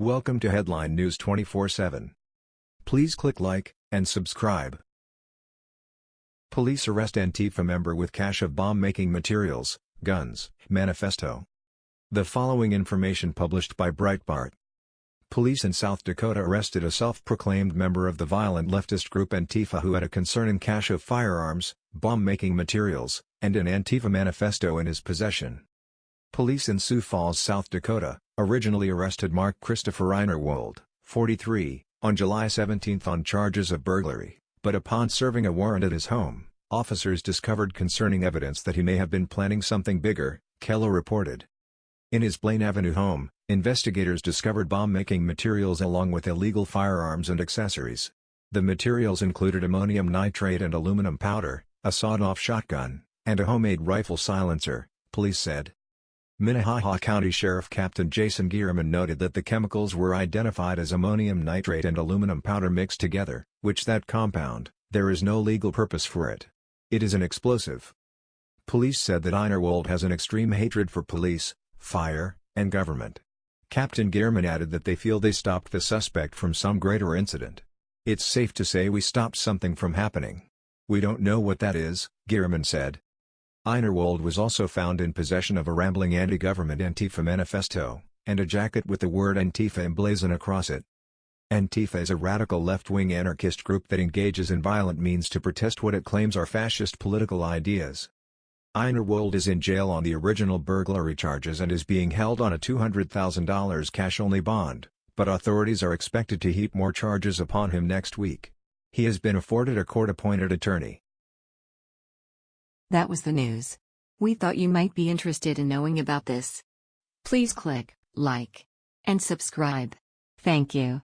Welcome to Headline News 24/7. Please click like and subscribe. Police arrest Antifa member with cache of bomb-making materials, guns, manifesto. The following information published by Breitbart. Police in South Dakota arrested a self-proclaimed member of the violent leftist group Antifa who had a concerning cache of firearms, bomb-making materials, and an Antifa manifesto in his possession. Police in Sioux Falls, South Dakota, originally arrested Mark Christopher Einerwold, 43, on July 17 on charges of burglary, but upon serving a warrant at his home, officers discovered concerning evidence that he may have been planning something bigger, KELO reported. In his Blaine Avenue home, investigators discovered bomb-making materials along with illegal firearms and accessories. The materials included ammonium nitrate and aluminum powder, a sawed-off shotgun, and a homemade rifle silencer, police said. Minnehaha County Sheriff Captain Jason Gearman noted that the chemicals were identified as ammonium nitrate and aluminum powder mixed together, which that compound, there is no legal purpose for it. It is an explosive. Police said that Einerwold has an extreme hatred for police, fire, and government. Captain Gearman added that they feel they stopped the suspect from some greater incident. It's safe to say we stopped something from happening. We don't know what that is, Gearman said. Einerwold was also found in possession of a rambling anti-government Antifa manifesto, and a jacket with the word Antifa emblazoned across it. Antifa is a radical left-wing anarchist group that engages in violent means to protest what it claims are fascist political ideas. Einerwold is in jail on the original burglary charges and is being held on a $200,000 cash-only bond, but authorities are expected to heap more charges upon him next week. He has been afforded a court-appointed attorney. That was the news. We thought you might be interested in knowing about this. Please click like and subscribe. Thank you.